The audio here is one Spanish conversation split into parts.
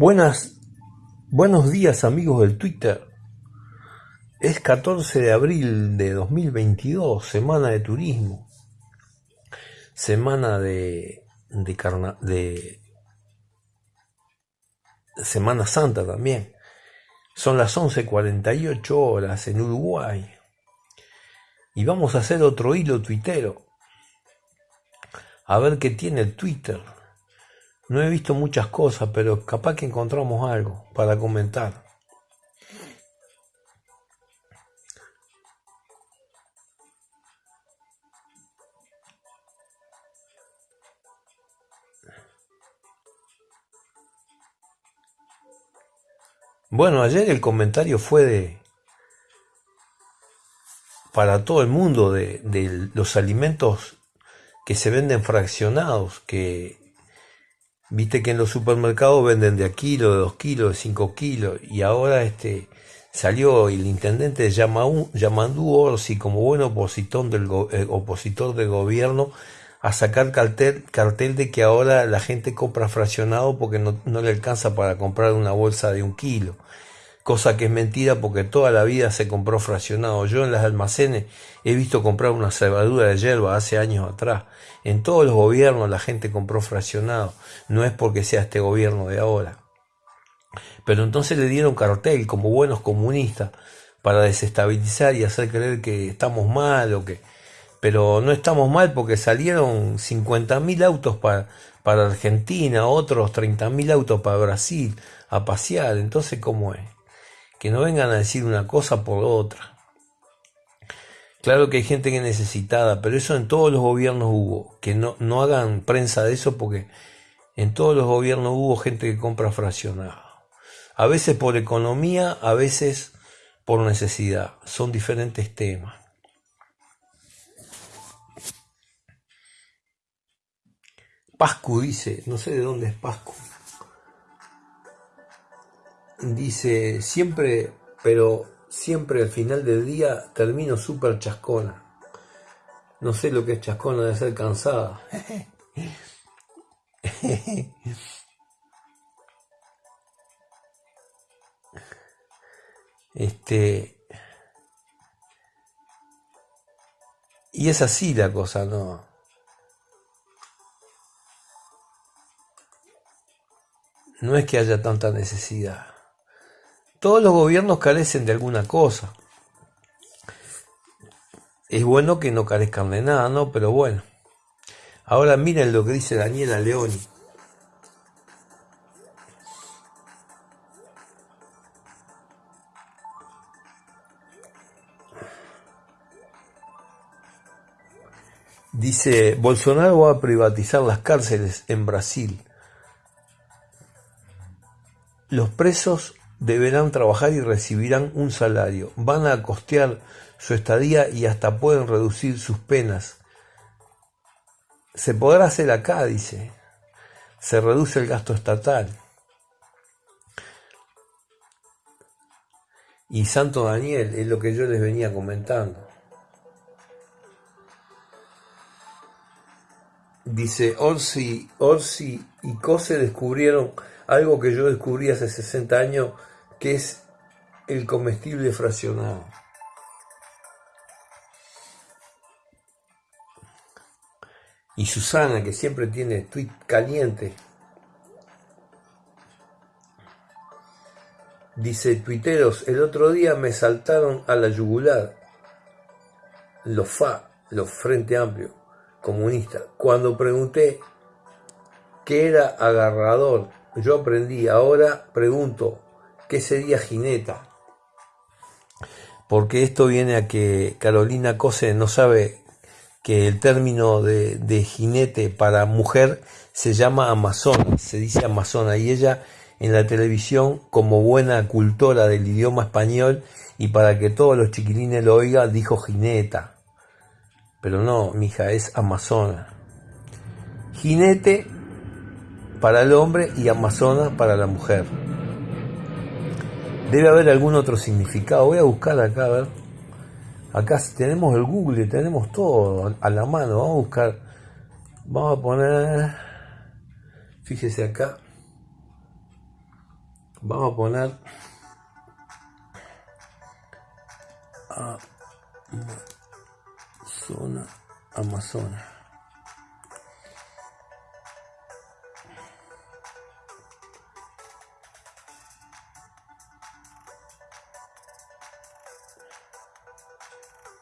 Buenas, buenos días amigos del Twitter. Es 14 de abril de 2022, semana de turismo, semana de, de, de Semana Santa también. Son las 11.48 horas en Uruguay. Y vamos a hacer otro hilo tuitero. A ver qué tiene el Twitter. No he visto muchas cosas, pero capaz que encontramos algo para comentar. Bueno, ayer el comentario fue de para todo el mundo de, los alimentos que se venden fraccionados, que Viste que en los supermercados venden de a kilo, de dos kilos, de cinco kilos, y ahora este salió el intendente de Yamandú Orsi como buen opositor del, eh, opositor del gobierno a sacar cartel, cartel de que ahora la gente compra fraccionado porque no, no le alcanza para comprar una bolsa de un kilo cosa que es mentira porque toda la vida se compró fraccionado. Yo en las almacenes he visto comprar una cebadura de hierba hace años atrás. En todos los gobiernos la gente compró fraccionado. No es porque sea este gobierno de ahora. Pero entonces le dieron cartel como buenos comunistas para desestabilizar y hacer creer que estamos mal o que... Pero no estamos mal porque salieron 50.000 autos para, para Argentina, otros 30.000 autos para Brasil a pasear. Entonces, ¿cómo es? Que no vengan a decir una cosa por otra. Claro que hay gente que es necesitada, pero eso en todos los gobiernos hubo. Que no, no hagan prensa de eso porque en todos los gobiernos hubo gente que compra fraccionado. A veces por economía, a veces por necesidad. Son diferentes temas. Pascu dice, no sé de dónde es Pascu dice, siempre, pero siempre al final del día termino súper chascona. No sé lo que es chascona de ser cansada. Este. Y es así la cosa, ¿no? No es que haya tanta necesidad. Todos los gobiernos carecen de alguna cosa. Es bueno que no carezcan de nada, ¿no? Pero bueno. Ahora miren lo que dice Daniela Leoni. Dice, Bolsonaro va a privatizar las cárceles en Brasil. Los presos deberán trabajar y recibirán un salario, van a costear su estadía y hasta pueden reducir sus penas. Se podrá hacer acá, dice. Se reduce el gasto estatal. Y Santo Daniel es lo que yo les venía comentando. Dice, Orsi, Orsi y Cose descubrieron algo que yo descubrí hace 60 años que es el comestible fraccionado. Y Susana, que siempre tiene tweet caliente, dice, tuiteros, el otro día me saltaron a la yugular los FA, los Frente Amplio, comunistas, cuando pregunté qué era agarrador. Yo aprendí, ahora pregunto, ¿Qué sería jineta? Porque esto viene a que Carolina Cose no sabe que el término de, jinete para mujer se llama amazona, se dice amazona, y ella en la televisión, como buena cultora del idioma español, y para que todos los chiquilines lo oigan, dijo jineta. Pero no, mija, es amazona. Jinete para el hombre y amazona para la mujer. Debe haber algún otro significado. Voy a buscar acá, a ver. Acá tenemos el Google, tenemos todo a la mano. Vamos a buscar. Vamos a poner. Fíjese acá. Vamos a poner zona Amazonas.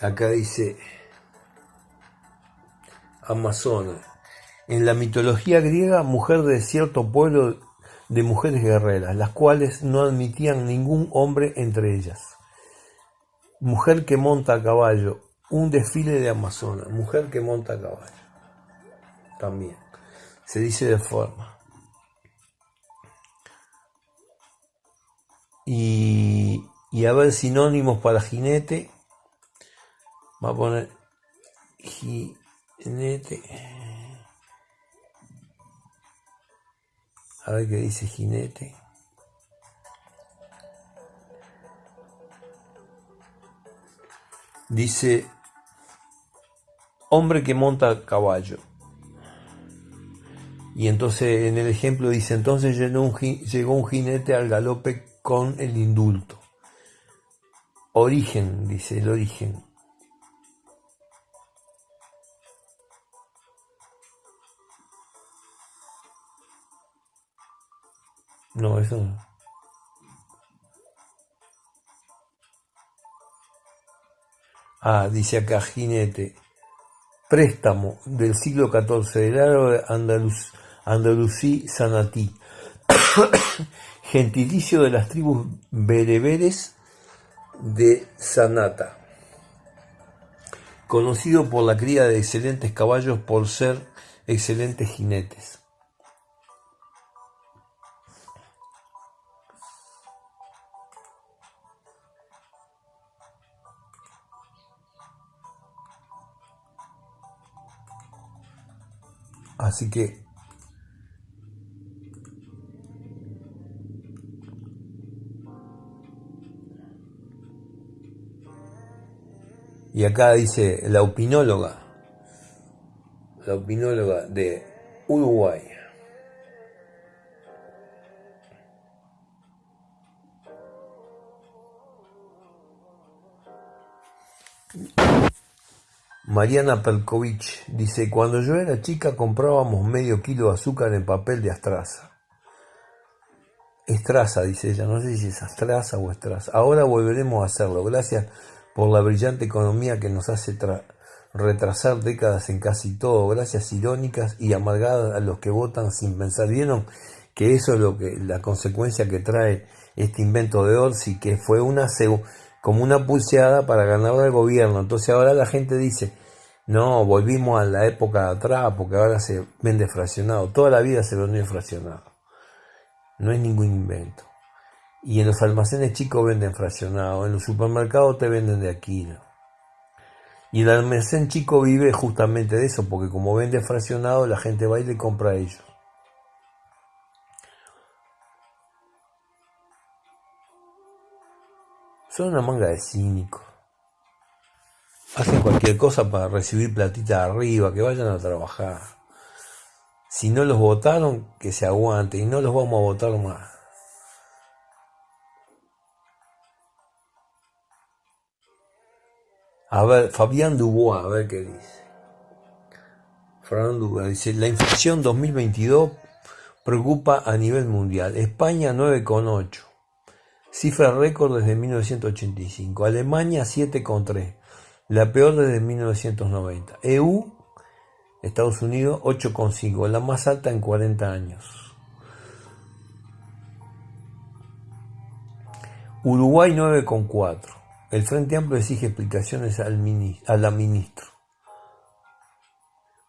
Acá dice Amazonas. En la mitología griega, mujer de cierto pueblo de mujeres guerreras, las cuales no admitían ningún hombre entre ellas. Mujer que monta a caballo, un desfile de Amazonas, mujer que monta a caballo. También se dice de forma. Y, y a ver sinónimos para jinete. Va a poner jinete. A ver qué dice jinete. Dice, hombre que monta caballo. Y entonces en el ejemplo dice, entonces llegó un, llegó un jinete al galope con el indulto. Origen, dice el origen. No, eso no. Ah, dice acá jinete. Préstamo del siglo XIV del árabe andaluz, andalusí sanatí. Gentilicio de las tribus bereberes de Sanata. Conocido por la cría de excelentes caballos por ser excelentes jinetes. Así que Y acá dice la opinóloga, la opinóloga de Uruguay. Mariana Pelkovich dice, cuando yo era chica comprábamos medio kilo de azúcar en papel de astraza. Estraza, dice ella, no sé si es astraza o estraza. Ahora volveremos a hacerlo, gracias por la brillante economía que nos hace retrasar décadas en casi todo, gracias irónicas y amargadas a los que votan sin pensar. ¿Vieron que eso es lo que la consecuencia que trae este invento de Orsi, que fue una como una pulseada para ganar al gobierno? Entonces ahora la gente dice, no, volvimos a la época de atrás porque ahora se vende fraccionado. Toda la vida se vendió fraccionado. No es ningún invento. Y en los almacenes chicos venden fraccionado. En los supermercados te venden de aquí. Y el almacén chico vive justamente de eso, porque como vende fraccionado, la gente va y le compra a ellos. Son una manga de cínicos hacen cualquier cosa para recibir platita arriba, que vayan a trabajar. Si no los votaron, que se aguanten y no los vamos a votar más. A ver, Fabián Dubois, a ver qué dice. Fabián Dubois dice, la inflación 2022 preocupa a nivel mundial. España 9,8. Cifra récord desde 1985. Alemania 7,3 la peor desde 1990. EU, Estados Unidos, 8,5, la más alta en 40 años. Uruguay 9,4. El Frente Amplio exige explicaciones a la ministra.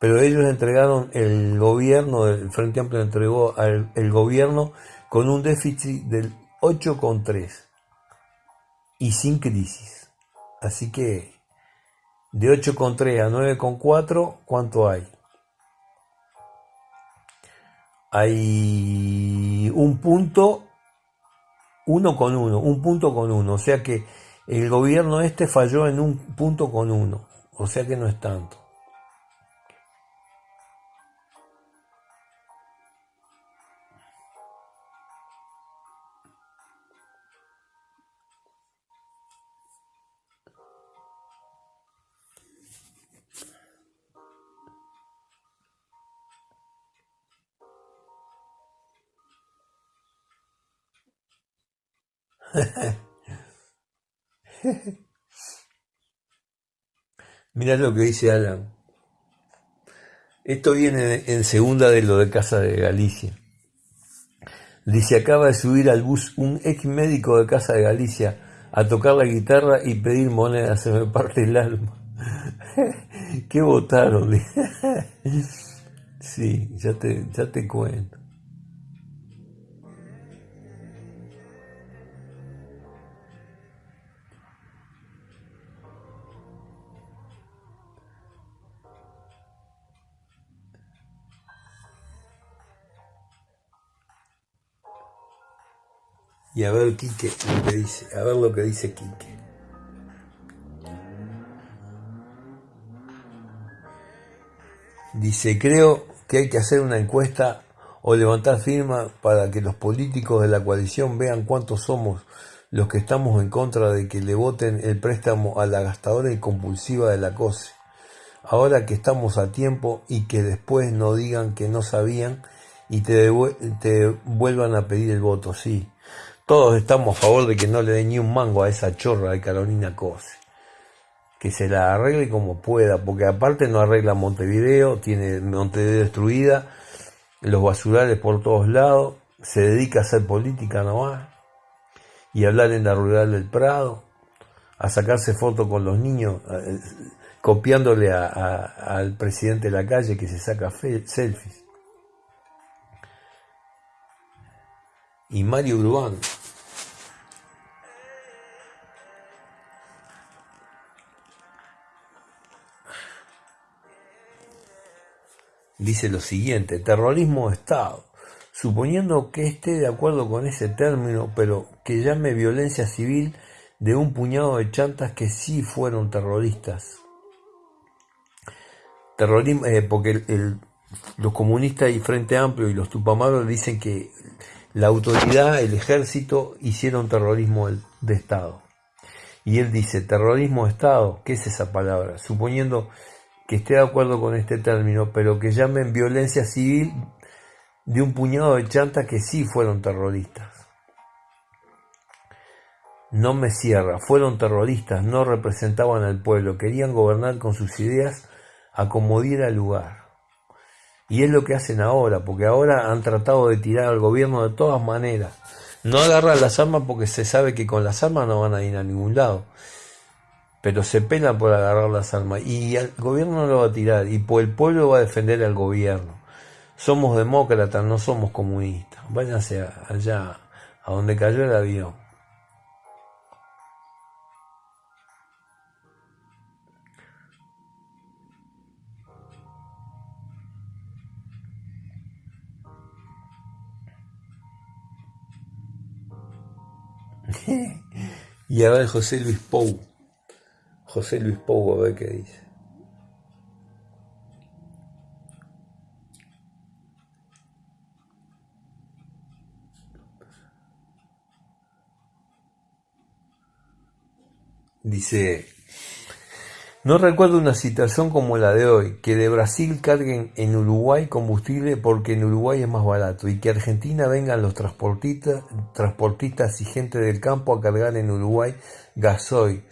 Pero ellos entregaron el gobierno, el Frente Amplio entregó al el gobierno con un déficit del 8,3 y sin crisis. Así que de 8,3 a 9,4, ¿cuánto hay? Hay un punto, uno con uno, un punto con uno. O sea que el gobierno este falló en un punto con uno. O sea que no es tanto. Mirá lo que dice Alan. Esto viene en segunda de lo de Casa de Galicia. Dice, acaba de subir al bus un ex médico de Casa de Galicia a tocar la guitarra y pedir monedas, se me parte el alma. ¿Qué votaron? sí, ya te, ya te cuento. Y a ver Quique lo que dice, a ver lo que dice Quique. Dice, creo que hay que hacer una encuesta o levantar firma para que los políticos de la coalición vean cuántos somos los que estamos en contra de que le voten el préstamo a la gastadora y compulsiva de la COSE. Ahora que estamos a tiempo y que después no digan que no sabían y te, te vuelvan a pedir el voto, sí. Todos estamos a favor de que no le dé ni un mango a esa chorra de Carolina Cose. Que se la arregle como pueda, porque aparte no arregla Montevideo, tiene Montevideo destruida, los basurales por todos lados, se dedica a hacer política nomás y hablar en la rural del Prado, a sacarse fotos con los niños, copiándole al presidente de la calle que se saca selfies. Y Mario Urbán, dice lo siguiente, terrorismo de Estado, suponiendo que esté de acuerdo con ese término, pero que llame violencia civil de un puñado de chantas que sí fueron terroristas. Terrorismo, eh, porque los comunistas y Frente Amplio y los Tupamaros dicen que la autoridad, el ejército hicieron terrorismo de Estado. Y él dice, terrorismo de Estado, ¿qué es esa palabra? Suponiendo que esté de acuerdo con este término, pero que llamen violencia civil de un puñado de chantas que sí fueron terroristas. No me cierra, fueron terroristas, no representaban al pueblo, querían gobernar con sus ideas a diera lugar. Y es lo que hacen ahora, porque ahora han tratado de tirar al gobierno de todas maneras. No agarran las armas porque se sabe que con las armas no van a ir a ningún lado pero se pena por agarrar las armas y el gobierno no lo va a tirar y el pueblo va a defender al gobierno. Somos demócratas, no somos comunistas. Váyanse allá, a donde cayó el avión. y a ver José Luis Pou. José Luis Pou, a ver qué dice. Dice, no recuerdo una situación como la de hoy, que de Brasil carguen en Uruguay combustible porque en Uruguay es más barato y que Argentina vengan los transportistas, transportistas y gente del campo a cargar en Uruguay gasoil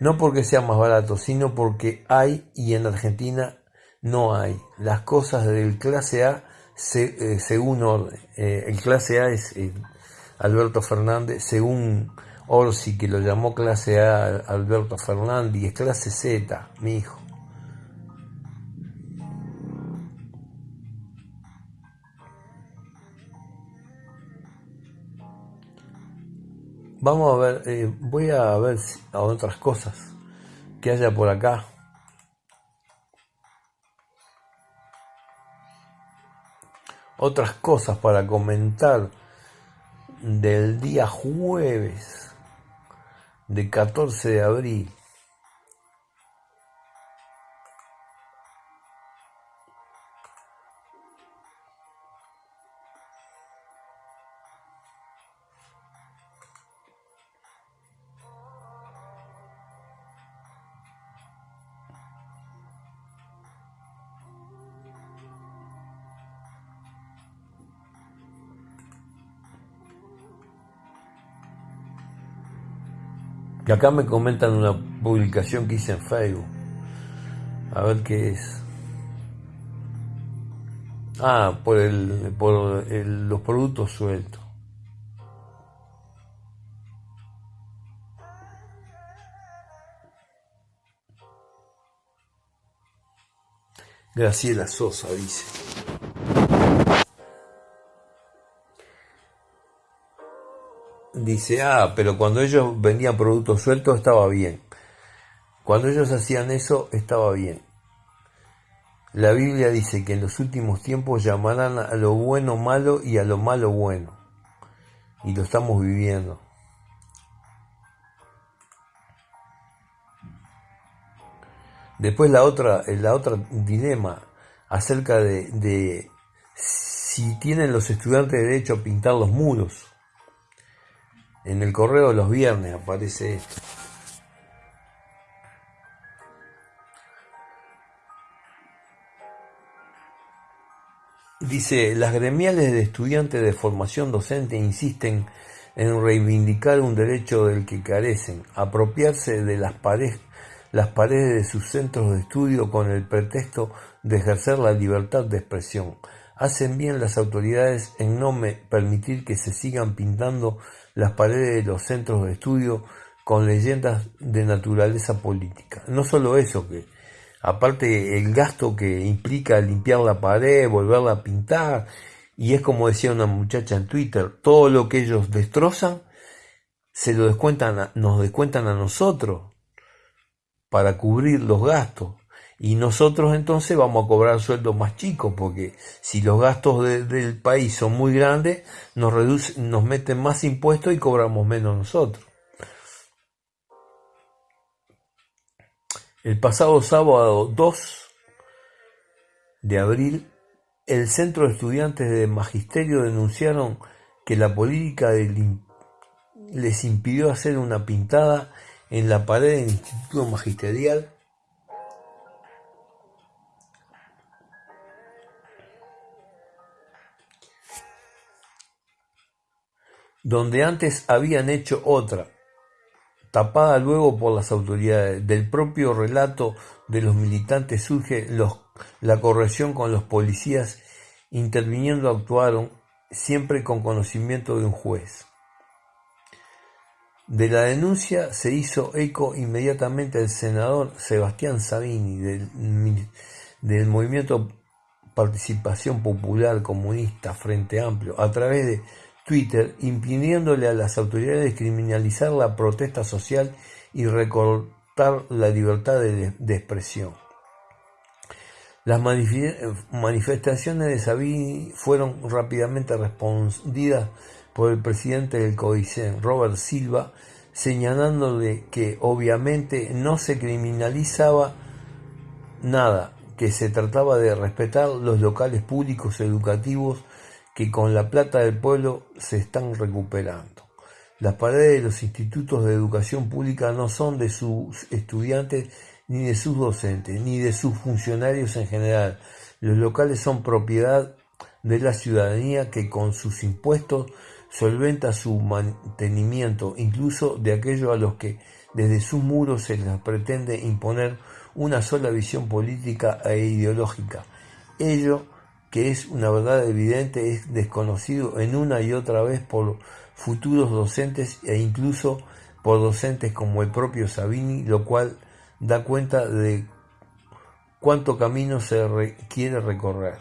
no porque sea más barato, sino porque hay y en Argentina no hay. Las cosas del clase A eh, según orden. Eh, el clase A es eh, Alberto Fernández, según Orsi, que lo llamó clase A Alberto Fernández, es clase Z, mi hijo. Vamos a ver, eh, voy a ver a otras cosas que haya por acá. Otras cosas para comentar del día jueves de 14 de abril. Acá me comentan una publicación que hice en Facebook. A ver qué es. Ah, por, el, por los productos sueltos. Graciela Sosa dice. Dice, ah, pero cuando ellos vendían productos sueltos estaba bien. Cuando ellos hacían eso estaba bien. La Biblia dice que en los últimos tiempos llamarán a lo bueno malo y a lo malo bueno. Y lo estamos viviendo. Después la otra, la otra dilema acerca de, de si tienen los estudiantes derecho a pintar los muros. En el correo de los viernes aparece esto. Dice, las gremiales de estudiantes de formación docente insisten en reivindicar un derecho del que carecen, apropiarse de las, paredes de sus centros de estudio con el pretexto de ejercer la libertad de expresión. Hacen bien las autoridades en no permitir que se sigan pintando las paredes de los centros de estudio con leyendas de naturaleza política. No solo eso, que aparte el gasto que implica limpiar la pared, volverla a pintar, y es como decía una muchacha en Twitter, todo lo que ellos destrozan se lo descuentan nos descuentan a nosotros para cubrir los gastos. Y nosotros entonces vamos a cobrar sueldos más chicos, porque si los gastos del país son muy grandes, nos, reducen, nos meten más impuestos y cobramos menos nosotros. El pasado sábado 2 de abril, el Centro de Estudiantes de Magisterio denunciaron que la política les impidió hacer una pintada en la pared del Instituto Magisterial donde antes habían hecho otra, tapada luego por las autoridades. Del propio relato de los militantes surge la corrección con los policías interviniendo actuaron siempre con conocimiento de un juez. De la denuncia se hizo eco inmediatamente el senador Sebastián Sabini del, del movimiento Participación Popular Comunista Frente Amplio a través de Twitter impidiéndole a las autoridades criminalizar la protesta social y recortar la libertad de, expresión. Las manifestaciones de Sabini fueron rápidamente respondidas por el presidente del COICEN, Robert Silva, señalándole que obviamente no se criminalizaba nada, que se trataba de respetar los locales públicos educativos que con la plata del pueblo se están recuperando. Las paredes de los institutos de educación pública no son de sus estudiantes ni de sus docentes, ni de sus funcionarios en general. Los locales son propiedad de la ciudadanía que con sus impuestos solventa su mantenimiento, incluso de aquellos a los que desde sus muros se les pretende imponer una sola visión política e ideológica. Ello que es una verdad evidente, es desconocido en una y otra vez por futuros docentes e incluso por docentes como el propio Sabini, lo cual da cuenta de cuánto camino se quiere recorrer.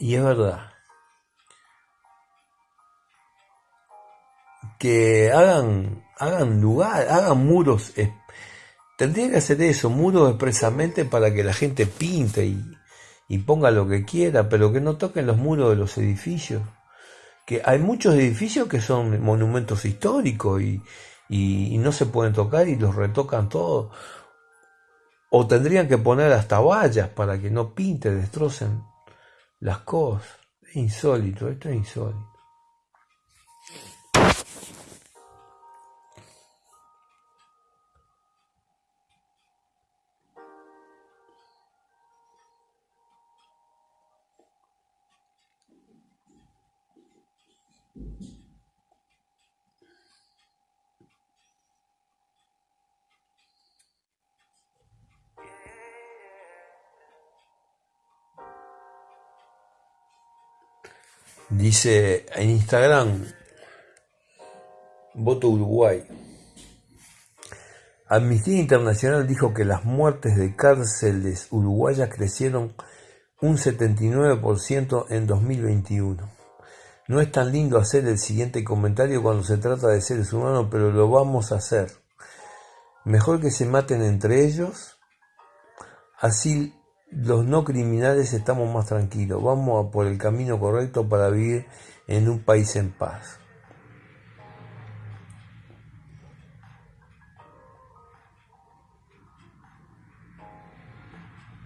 Y es verdad. Que hagan hagan lugar, hagan muros. tendría que hacer eso, muros expresamente para que la gente pinte y, ponga lo que quiera, pero que no toquen los muros de los edificios. Que hay muchos edificios que son monumentos históricos y, y no se pueden tocar y los retocan todos. O tendrían que poner hasta vallas para que no pinte, destrocen las cosas. Es insólito, esto es insólito. Dice en Instagram, voto Uruguay. Amnistía Internacional dijo que las muertes de cárceles uruguayas crecieron un 79% en 2021. No es tan lindo hacer el siguiente comentario cuando se trata de seres humanos, pero lo vamos a hacer. Mejor que se maten entre ellos, así los no criminales estamos más tranquilos. Vamos por el camino correcto para vivir en un país en paz.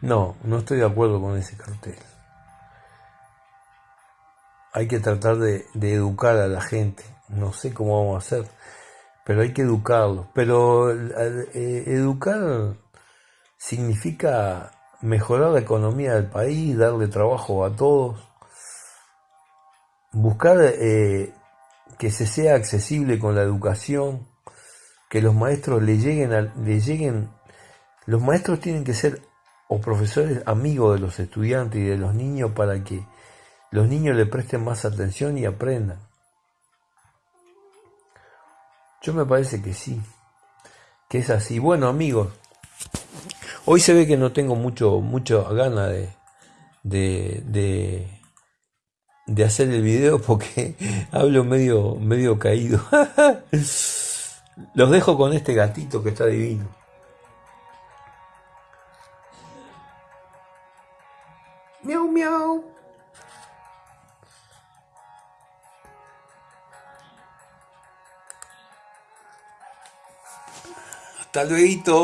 No, no estoy de acuerdo con ese cartel. Hay que tratar de, educar a la gente. No sé cómo vamos a hacer, pero hay que educarlos. Pero eh, educar significa mejorar la economía del país, darle trabajo a todos, buscar eh, que se sea accesible con la educación, que los maestros le lleguen, a, le lleguen, los maestros tienen que ser o profesores amigos de los estudiantes y de los niños para que los niños le presten más atención y aprendan. Yo me parece que sí, que es así. Bueno amigos, hoy se ve que no tengo mucho, mucho ganas de, de, de, hacer el video porque hablo medio, medio caído. Los dejo con este gatito que está divino. Miau, miau. Hasta luego.